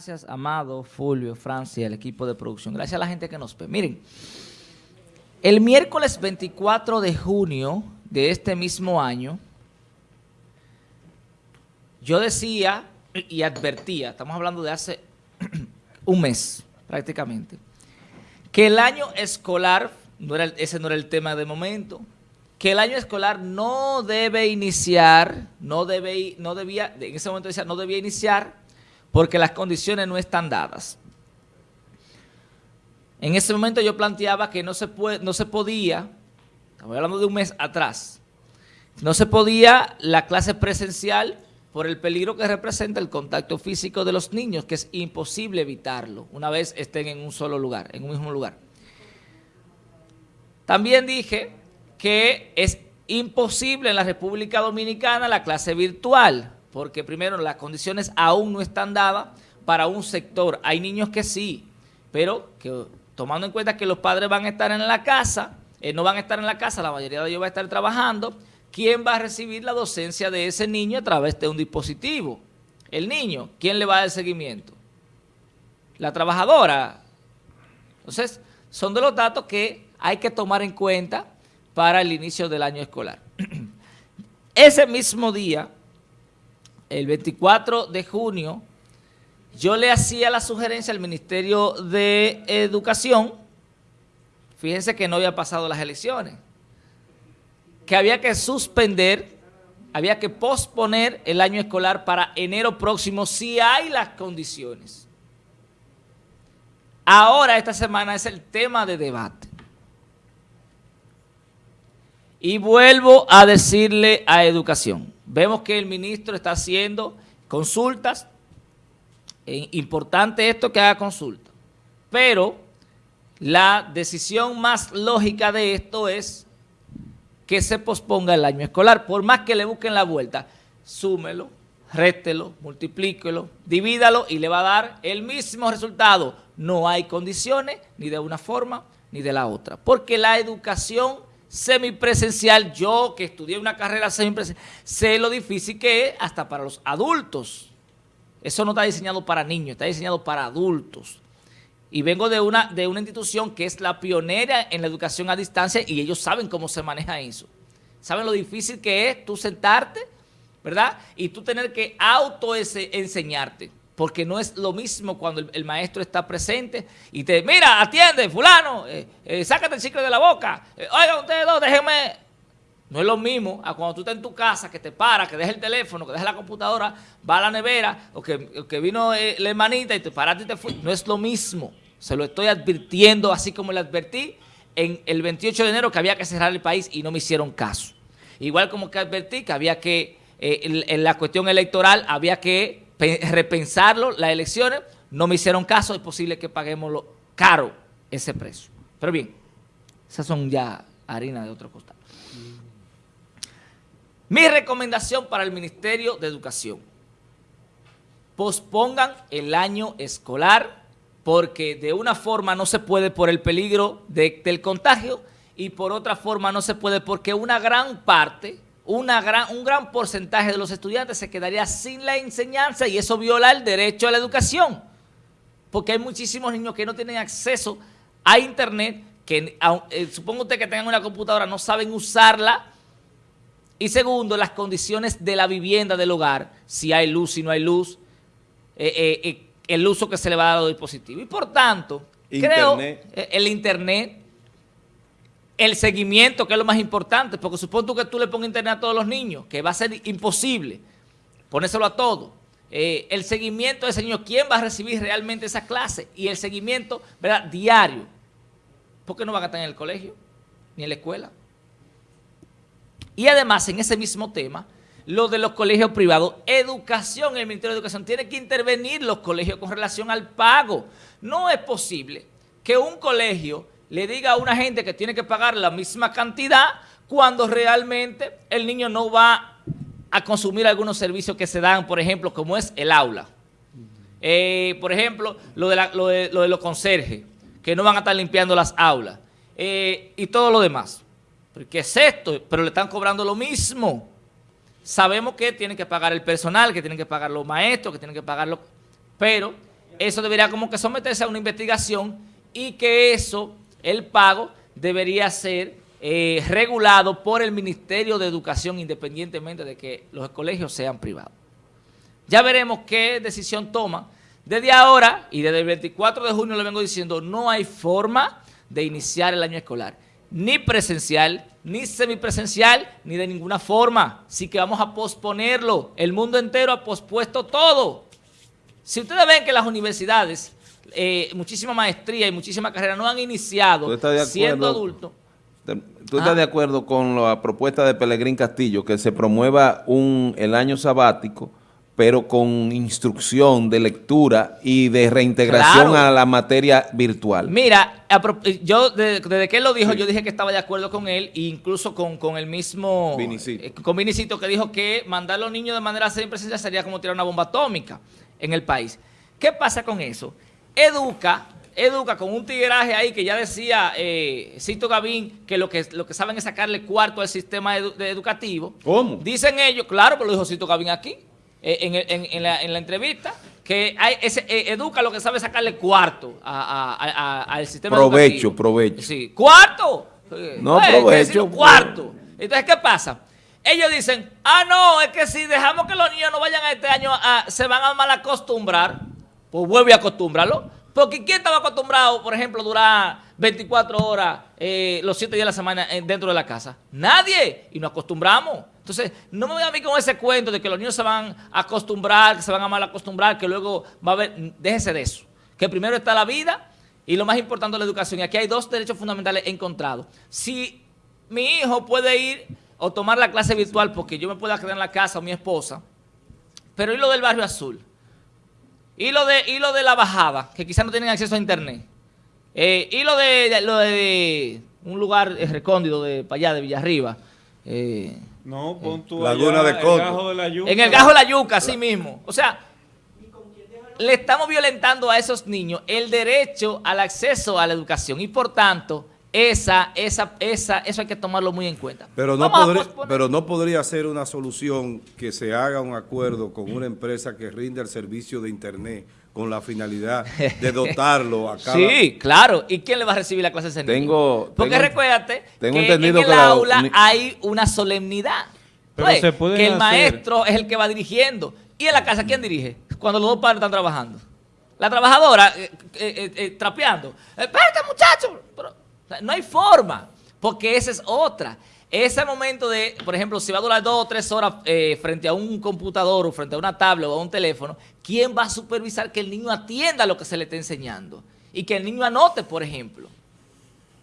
Gracias, Amado, Fulvio, Francia, el equipo de producción. Gracias a la gente que nos ve. Miren, el miércoles 24 de junio de este mismo año, yo decía y advertía, estamos hablando de hace un mes prácticamente, que el año escolar, no era, ese no era el tema de momento, que el año escolar no debe iniciar, no debe, no debía, en ese momento decía, no debía iniciar porque las condiciones no están dadas. En ese momento yo planteaba que no se, puede, no se podía, estamos hablando de un mes atrás, no se podía la clase presencial por el peligro que representa el contacto físico de los niños, que es imposible evitarlo una vez estén en un solo lugar, en un mismo lugar. También dije que es imposible en la República Dominicana la clase virtual, porque primero las condiciones aún no están dadas para un sector. Hay niños que sí, pero que tomando en cuenta que los padres van a estar en la casa, eh, no van a estar en la casa, la mayoría de ellos va a estar trabajando, ¿quién va a recibir la docencia de ese niño a través de un dispositivo? El niño, ¿quién le va a dar seguimiento? La trabajadora. Entonces, son de los datos que hay que tomar en cuenta para el inicio del año escolar. Ese mismo día, el 24 de junio, yo le hacía la sugerencia al Ministerio de Educación, fíjense que no había pasado las elecciones, que había que suspender, había que posponer el año escolar para enero próximo si hay las condiciones. Ahora, esta semana es el tema de debate. Y vuelvo a decirle a Educación, vemos que el ministro está haciendo consultas, es importante esto que haga consulta, pero la decisión más lógica de esto es que se posponga el año escolar, por más que le busquen la vuelta, súmelo, réstelo, multiplíquelo, divídalo y le va a dar el mismo resultado. No hay condiciones ni de una forma ni de la otra, porque la educación semipresencial, yo que estudié una carrera semipresencial, sé lo difícil que es hasta para los adultos. Eso no está diseñado para niños, está diseñado para adultos. Y vengo de una, de una institución que es la pionera en la educación a distancia y ellos saben cómo se maneja eso. Saben lo difícil que es tú sentarte, ¿verdad? Y tú tener que auto enseñarte porque no es lo mismo cuando el, maestro está presente y te, mira, atiende, fulano, eh, eh, sácate el chicle de la boca, eh, oiga, ustedes dos, déjenme. No es lo mismo a cuando tú estás en tu casa, que te paras, que dejas el teléfono, que dejas la computadora, va a la nevera, o que, vino la hermanita y te paraste y te fuiste. No es lo mismo. Se lo estoy advirtiendo, así como le advertí en el 28 de enero que había que cerrar el país y no me hicieron caso. Igual como que advertí que había que, en la cuestión electoral, había que repensarlo, las elecciones, no me hicieron caso, es posible que paguemos lo caro ese precio. Pero bien, esas son ya harina de otro costado. Mi recomendación para el Ministerio de Educación, pospongan el año escolar porque de una forma no se puede por el peligro del contagio y por otra forma no se puede porque una gran parte una gran, un gran porcentaje de los estudiantes se quedaría sin la enseñanza y eso viola el derecho a la educación. Porque hay muchísimos niños que no tienen acceso a internet, que eh, supongo usted que tengan una computadora, no saben usarla. Y segundo, las condiciones de la vivienda del hogar, si hay luz, si no hay luz, eh, eh, el uso que se le va a dar a los dispositivos. Y por tanto, creo el internet el seguimiento, que es lo más importante, porque supongo que tú le pongas internet a todos los niños, que va a ser imposible ponérselo a todos. Eh, el seguimiento de ese niño, quién va a recibir realmente esa clase y el seguimiento ¿verdad? diario. porque no van a estar en el colegio ni en la escuela? Y además, en ese mismo tema, lo de los colegios privados, educación, el Ministerio de Educación tiene que intervenir los colegios con relación al pago. No es posible que un colegio le diga a una gente que tiene que pagar la misma cantidad cuando realmente el niño no va a consumir algunos servicios que se dan, por ejemplo, como es el aula. Eh, por ejemplo, lo de, los conserjes, que no van a estar limpiando las aulas. Eh, y todo lo demás. ¿Qué es esto? Pero le están cobrando lo mismo. Sabemos que tienen que pagar el personal, que tienen que pagar los maestros, que tienen que pagarlo, pero eso debería como que someterse a una investigación y que eso, el pago, debería ser eh, regulado por el Ministerio de Educación independientemente de que los colegios sean privados. Ya veremos qué decisión toma. Desde ahora y desde el 24 de junio le vengo diciendo, no hay forma de iniciar el año escolar, ni presencial, ni semipresencial, ni de ninguna forma. Así que vamos a posponerlo. El mundo entero ha pospuesto todo. Si ustedes ven que las universidades, eh, muchísima maestría y muchísima carrera no han iniciado siendo adultos, ¿Tú estás de acuerdo con la propuesta de Pelegrín Castillo que se promueva un, el año sabático, pero con instrucción de lectura y de reintegración a la materia virtual? Mira, yo desde, que él lo dijo, yo dije que estaba de acuerdo con él, e incluso con, el mismo... Vinicito. Eh, con Vinicito, que dijo que mandar a los niños de manera presencial sería como tirar una bomba atómica en el país. ¿Qué pasa con eso? Educa educa con un tigraje ahí que ya decía eh, Cito Gavín que lo, que lo que saben es sacarle cuarto al sistema educativo. ¿Cómo? Dicen ellos, claro, pero lo dijo Cito Gavín aquí, eh, en, la, entrevista, que hay ese, eh, educa lo que sabe sacarle cuarto al sistema provecho, Provecho, Sí, cuarto. No, provecho. Cuarto. Entonces, ¿qué pasa? Ellos dicen, ah, no, es que si dejamos que los niños no vayan a este año, se van a mal acostumbrar, pues vuelve a acostumbrarlo. Porque ¿quién estaba acostumbrado, por ejemplo, durar 24 horas eh, los 7 días de la semana eh, dentro de la casa? Nadie. Y nos acostumbramos. Entonces, no me voy a mí con ese cuento de que los niños se van a acostumbrar, que se van a mal acostumbrar, que luego va a haber... Déjese de eso. Que primero está la vida y lo más importante la educación. Y aquí hay dos derechos fundamentales encontrados. Si mi hijo puede ir o tomar la clase virtual porque yo me pueda quedar en la casa o mi esposa, pero ¿y lo del barrio azul? Y lo de, y lo de la bajada, que quizás no tienen acceso a internet. Eh, y lo de, lo de un lugar recóndito de para allá, de Villarriba. Eh, no, pon tu Laguna de Coto. En el Gajo de la Yuca, así mismo. O sea, le estamos violentando a esos niños el derecho al acceso a la educación y por tanto esa, esa, esa, eso hay que tomarlo muy en cuenta. Pero no, podría, pero no podría ser una solución que se haga un acuerdo con una empresa que rinde el servicio de Internet con la finalidad de dotarlo a cada... Sí, claro. ¿Y quién le va a recibir la clase de tengo, Porque recuérdate que en el aula hay una solemnidad. Pero pues, se que el maestro es el que va dirigiendo. ¿Y en la casa quién dirige? Cuando los dos padres están trabajando. La trabajadora eh, eh, eh, trapeando. Espérate, muchacho. No hay forma, porque esa es otra. Ese momento de, por ejemplo, si va a durar dos o tres horas eh, frente a un computador o frente a una tablet o a un teléfono, ¿quién va a supervisar que el niño atienda lo que se le está enseñando? Y que el niño anote, por ejemplo.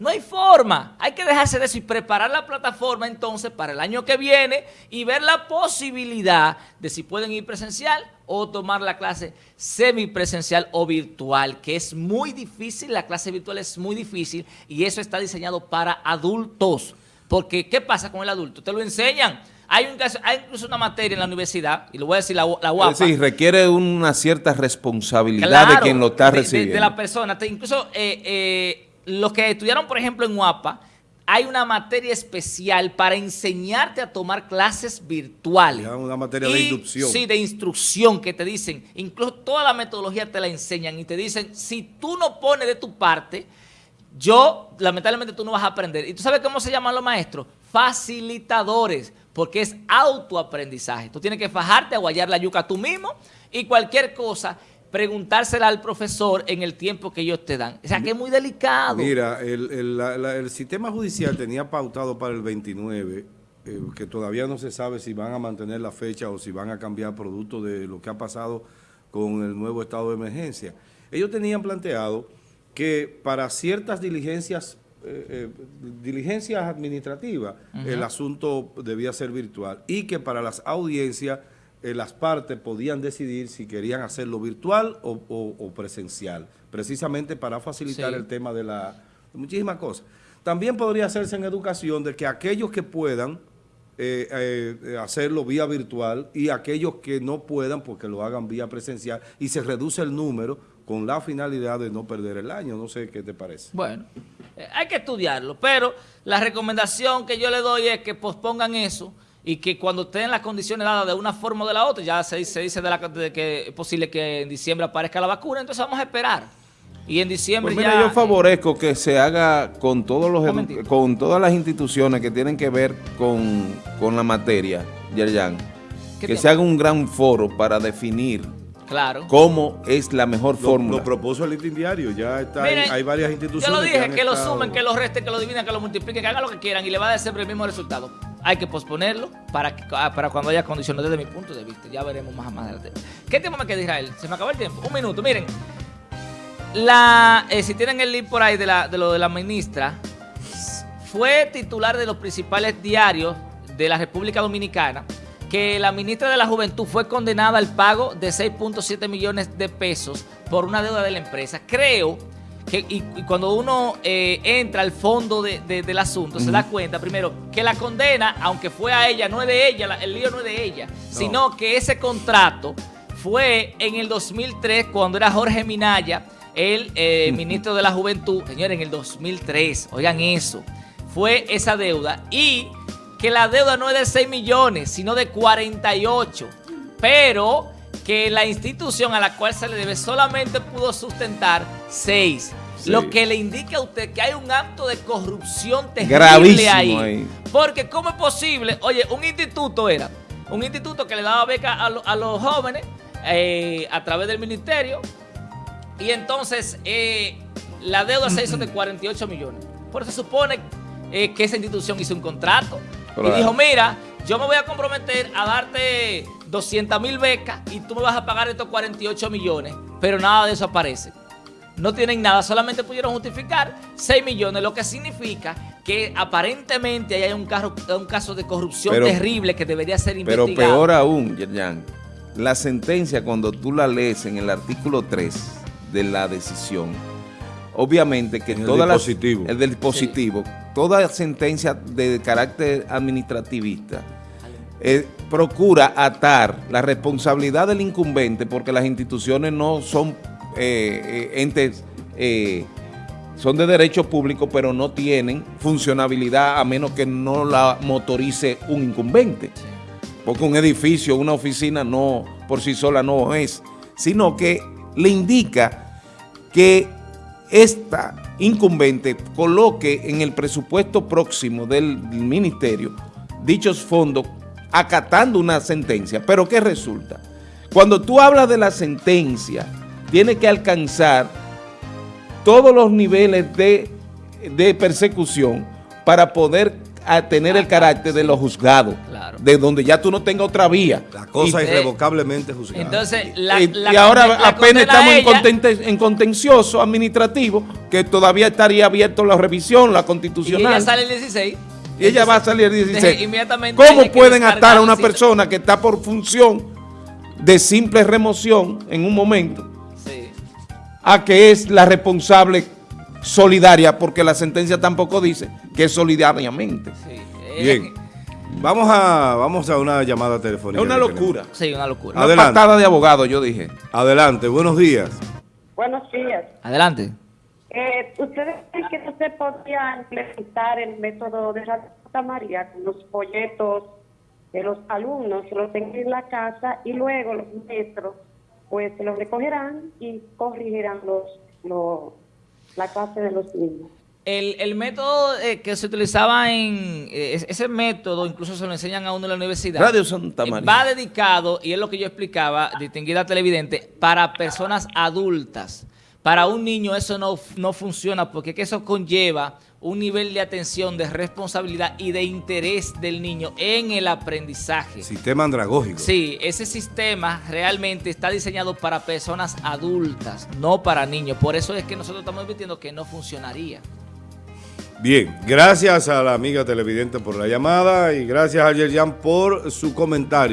No hay forma. Hay que dejarse de eso y preparar la plataforma entonces para el año que viene y ver la posibilidad de si pueden ir presencial o tomar la clase semipresencial o virtual, que es muy difícil, la clase virtual es muy difícil y eso está diseñado para adultos. Porque, ¿qué pasa con el adulto? Te lo enseñan. Hay, un, hay incluso una materia en la universidad, y lo voy a decir la, la UAPA. Sí, requiere una cierta responsabilidad de quien lo está recibiendo. De, la persona. incluso eh, eh, los que estudiaron, por ejemplo, en UAPA, hay una materia especial para enseñarte a tomar clases virtuales. Una materia de inducción. Sí, de instrucción que te dicen, incluso toda la metodología te la enseñan y te dicen, si tú no pones de tu parte, yo, lamentablemente tú no vas a aprender. ¿Y tú sabes cómo se llaman los maestros? Facilitadores, porque es autoaprendizaje. Tú tienes que fajarte, aguayar la yuca tú mismo y cualquier cosa preguntársela al profesor en el tiempo que ellos te dan. O sea, que es muy delicado. Mira, el, sistema judicial tenía pautado para el 29, eh, que todavía no se sabe si van a mantener la fecha o si van a cambiar producto de lo que ha pasado con el nuevo estado de emergencia. Ellos tenían planteado que para ciertas diligencias eh, eh, diligencias administrativas, el asunto debía ser virtual y que para las audiencias eh, las partes podían decidir si querían hacerlo virtual o, presencial, precisamente para facilitar el tema de la muchísimas cosas. También podría hacerse en educación de que aquellos que puedan eh, eh, hacerlo vía virtual y aquellos que no puedan, porque lo hagan vía presencial y se reduce el número con la finalidad de no perder el año. No sé qué te parece. Bueno, hay que estudiarlo, pero la recomendación que yo le doy es que pospongan eso y que cuando estén las condiciones dadas de una forma o de la otra, ya se, se dice de, la, de que es posible que en diciembre aparezca la vacuna, entonces vamos a esperar. Y en diciembre pues mira, ya... yo favorezco que se haga con todos los con todas las instituciones que tienen que ver con, con la materia, Yerjan, que se haga un gran foro para definir Claro. ¿Cómo es la mejor Lo, fórmula? lo propuso el listín diario, ya está, hay, Miren, hay varias instituciones. Yo lo dije, que, lo estado- sumen, que lo resten, que lo dividen, que lo multipliquen, que hagan lo que quieran y le va a dar siempre el mismo resultado. Hay que posponerlo para, que- ah, para cuando haya condiciones desde mi punto de vista. Ya veremos más, adelante. ¿Qué tiempo me queda, Israel? Se me acabó el tiempo. Un minuto. Miren, eh, si tienen el link por ahí de, de lo de la ministra, fue titular de los principales diarios de la República Dominicana que la ministra de la Juventud fue condenada al pago de 6.7 millones de pesos por una deuda de la empresa. Creo que y, y cuando uno eh, entra al fondo de- de- del asunto, se da cuenta, primero, que la condena, aunque fue a ella, no es de ella, la- el lío no es de ella, sino que ese contrato fue en el 2003, cuando era Jorge Minaya, el eh, ministro de la Juventud, señores, en el 2003, oigan eso, fue esa deuda. Y que la deuda no es de 6 millones, sino de 48, pero que la institución a la cual se le debe solamente pudo sustentar 6. Sí. Lo que le indica a usted que hay un acto de corrupción terrible Gravísimo ahí. ahí. Porque ¿cómo es posible? Oye, un instituto era, un instituto que le daba beca a, lo- a los jóvenes eh, a través del ministerio y entonces eh, la deuda se hizo de 48 millones. Por eso se supone eh, que esa institución hizo un contrato Claro. y dijo, mira, yo me voy a comprometer a darte 200 mil becas y tú me vas a pagar estos 48 millones, pero nada de eso aparece. No tienen nada, solamente pudieron justificar 6 millones, lo que significa que aparentemente ahí hay un, carro- un caso de corrupción Pero- terrible que debería ser Pero investigado. peor aún, Yerjan, la sentencia cuando tú la lees en el artículo 3 de la decisión, obviamente que En el toda la- dispositivo. el del dispositivo, toda sentencia de carácter administrativista eh, procura atar la responsabilidad del incumbente porque las instituciones no son eh, eh, entes eh, son de derecho público, pero no tienen funcionabilidad a menos que no la motorice un incumbente. Porque un edificio, una oficina no por sí sola no es, sino que le indica que esta incumbente coloque en el presupuesto próximo del ministerio dichos fondos acatando una sentencia. Pero ¿qué resulta? Cuando tú hablas de la sentencia, tiene que alcanzar todos los niveles de, de persecución para poder a tener el carácter de los juzgados, Claro. de donde ya tú no tengas otra vía. La cosa Y- irrevocablemente juzgada. Entonces, la, y, la y ahora la apenas estamos en, en contencioso administrativo, que todavía estaría abierto la revisión, la Y constitucional. ella sale el 16. Y ella va a salir el Entonces, 16. inmediatamente ¿Cómo pueden atar a una persona que está por función de simple remoción en un momento. A que es la responsable solidaria? Porque la sentencia tampoco dice que es solidariamente. Sí. Eh, Bien. Vamos a, vamos a una llamada telefónica. Es una que tenemos. locura. Sí, una locura. Una Adelante. patada de abogado, yo dije. Adelante, buenos días. Buenos días. Adelante. Eh, ¿Ustedes creen que no se podría implementar el método de Santa María con los folletos de los alumnos que los tengan en la casa y luego los maestros pues se los recogerán y corregirán los, los, la clase de los niños? El, el método eh, que se utilizaba en eh, es- ese método, incluso se lo enseñan a uno en la universidad. Radio Santa eh, María. Va dedicado, y es lo que yo explicaba, distinguida televidente, para personas adultas. Para un niño eso no, no funciona porque que eso conlleva un nivel de atención, de responsabilidad y de interés del niño en el aprendizaje. Sistema andragógico. Sí, ese sistema realmente está diseñado para personas adultas, no para niños. Por eso es que nosotros estamos advirtiendo que no funcionaría. Bien, gracias a la amiga televidente por la llamada y gracias a Yerjan por su comentario.